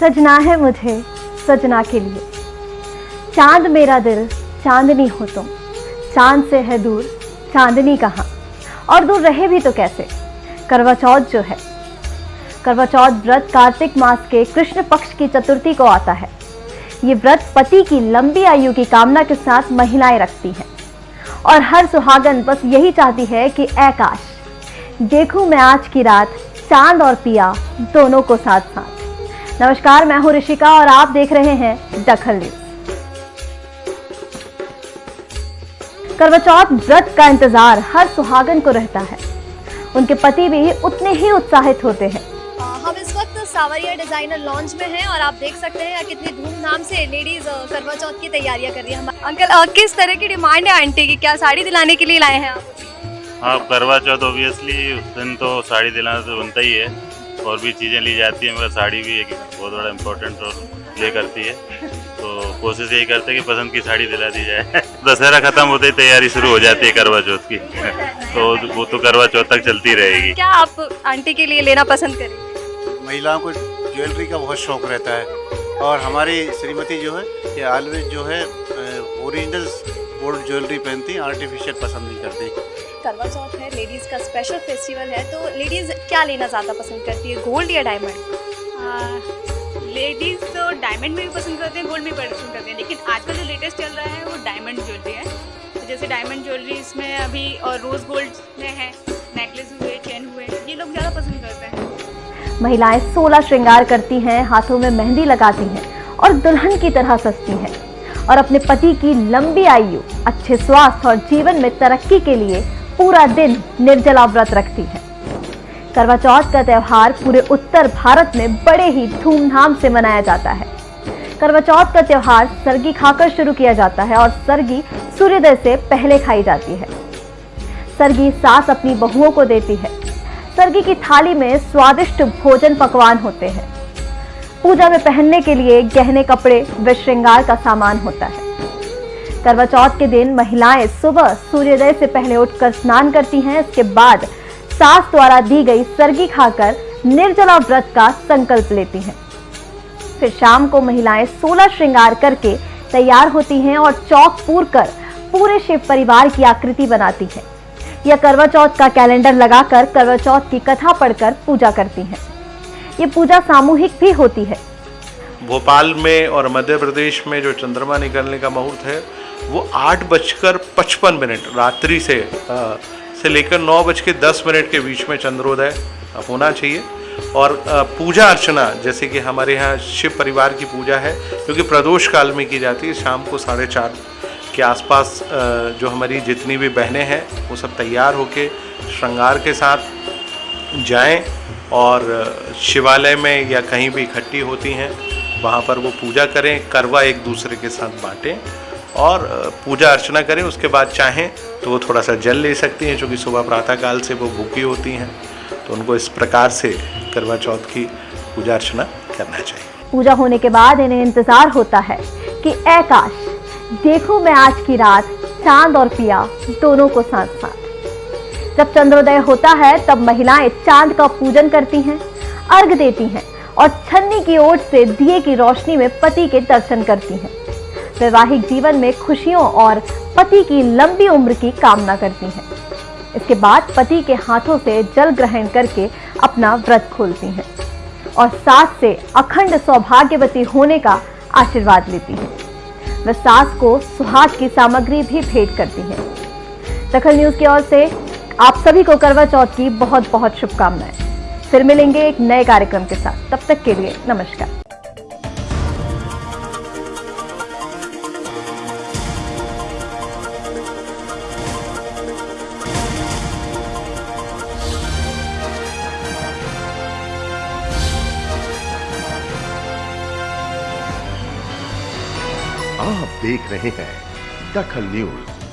सजना है मुझे सजना के लिए। चाँद मेरा दिल, चांदनी हो तुम। चाँद से है दूर, चांदनी कहाँ? और दूर रहे भी तो कैसे? करवा चौथ जो है। करवा चौथ व्रत कार्तिक मास के कृष्ण पक्ष की चतुर्थी को आता है। ये व्रत पति की लंबी आयु की कामना के साथ महिलाएँ रखती हैं। और हर सुहागन बस यही चाहती है कि ऐकाश। देखूँ मैं आज की रात, चाँद और पिया दोनों को साथ साथ नमस्कार मैं हूँ ऋषिका और आप देख रहे हैं दखल न्यूज़। करवा चौथ व्रत का इंतज़ार हर सुहागन को रहता है। उनके पति भी उतने ही उत्साहित होते हैं। हम इस वक्त सावरिया डिज़ाइनर लॉन्च में हैं और आप देख सकते हैं कितनी धूमधाम से लेडीज़ करवा चौथ की तैयारियाँ कर रही हैं। अंकल किस तरह की डिमांड है आंटी की? क्या साड़ी दिलाने के लिए लाए हैं आप? हाँ करवा चौथ ओबियसली उस दिन तो साड़ी दिलाना तो बनता ही है। और भी चीज़ें ली जाती हैं मगर साड़ी भी एक बहुत बड़ा इम्पोर्टेंट रोल प्ले करती है। तो कोशिश यही करते हैं कि पसंद की साड़ी दिला दी जाए। दशहरा खत्म होते ही तैयारी शुरू हो जाती है करवा चौथ की। तो वो तो करवा चौथ तक चलती रहेगी। क्या आप आंटी के लिए लेना पसंद करेंगे महिलाओं को ज्वेलरी का बहुत शौक रहता है। और हमारी श्रीमती जो है ये ऑलवेज जो है ओरिजिनल गोल्ड ज्वेलरी पहनती हैं आर्टिफिशियल पसंद नहीं करती। करवा चौथ है लेडीज़ का स्पेशल फेस्टिवल है तो लेडीज़ क्या लेना ज़्यादा पसंद करती है गोल्ड या डायमंड लेडीज़ तो डायमंड में भी पसंद करते हैं गोल्ड में भी पसंद करते हैं लेकिन आजकल जो लेटेस्ट चल रहा है वो डायमंड ज्वेलरी है। तो जैसे डायमंड ज्वेलरी इसमें अभी और रोज़ गोल्ड में है नेकलेस हुए चेन हुए ये लोग ज़्यादा पसंद करते हैं। महिलाएँ सोलह श्रृंगार करती हैं हाथों में मेहंदी लगाती हैं और दुल्हन की तरह सजती हैं और अपने पति की लंबी आयु अच्छे स्वास्थ्य और जीवन में तरक्की के लिए पूरा दिन निर्जला व्रत रखती है। करवा चौथ का त्यौहार पूरे उत्तर भारत में बड़े ही धूमधाम से मनाया जाता है। करवा चौथ का त्यौहार सरगी खाकर शुरू किया जाता है और सरगी सूर्योदय से पहले खाई जाती है। सरगी सास अपनी बहुओं को देती है। सरगी की थाली में स्वादिष्ट भोजन पकवान होते हैं। पूजा में पहनने के लिए गहने कपड़े व श्रृंगार का सामान होता है। करवा चौथ के दिन महिलाएँ सुबह सूर्योदय से पहले उठकर स्नान करती हैं। इसके बाद सास द्वारा दी गई सर्गी खाकर निर्जला व्रत का संकल्प लेती हैं। फिर शाम को महिलाएँ सोलह श्रृंगार करके तैयार होती हैं और चौक पूर कर पूरे शिव परिवार की आकृति बनाती हैं। या करवा चौथ का कैलेंडर लगाकर करवा चौथ की कथा पढ़कर पूजा करती हैं। ये पूजा सामूहिक भी होती है। भोपाल में और मध्य प्रदेश में जो चंद्रमा निकलने का मुहूर्त है वो आठ बजकर पचपन मिनट रात्रि से अ, से लेकर नौ बज के दस मिनट के बीच में चंद्रोदय होना चाहिए। और पूजा अर्चना जैसे कि हमारे यहाँ शिव परिवार की पूजा है क्योंकि प्रदोष काल में की जाती है शाम को साढ़े चार के आसपास जो हमारी जितनी भी बहनें हैं वो सब तैयार होके श्रृंगार के साथ जाएँ और शिवालय में या कहीं भी इकट्ठी होती हैं। वहाँ पर वो पूजा करें, करवा एक दूसरे के साथ बांटें और पूजा अर्चना करें, उसके बाद चाहें तो वो थोड़ा सा जल ले सकती हैं, क्योंकि सुबह प्रातःकाल से वो भूखी होती हैं तो उनको इस प्रकार से करवा चौथ की पूजा अर्चना करना चाहिए। पूजा होने के बाद इन्हें इंतज़ार होता है कि, ऐ काश, देखूँ मैं आज की रात चाँद और पिया दोनों को साथ साथ जब चंद्रोदय होता है, तब महिलाएँ चाँद का पूजन करती हैं, अर्घ देती हैं और छन्नी की ओट से दिए की रोशनी में पति के दर्शन करती हैं। वैवाहिक जीवन में खुशियों और पति की लंबी उम्र की कामना करती हैं। इसके बाद पति के हाथों से जल ग्रहण करके अपना व्रत खोलती हैं और सास से अखंड सौभाग्यवती होने का आशीर्वाद लेती हैं। वह सास को सुहाग की सामग्री भी भेंट करती हैं। दखल न्यूज़ की ओर से आप सभी को करवा चौथ की बहुत बहुत शुभकामनाएँ। फिर मिलेंगे एक नए कार्यक्रम के साथ। तब तक के लिए नमस्कार। आप देख रहे हैं दखल न्यूज़।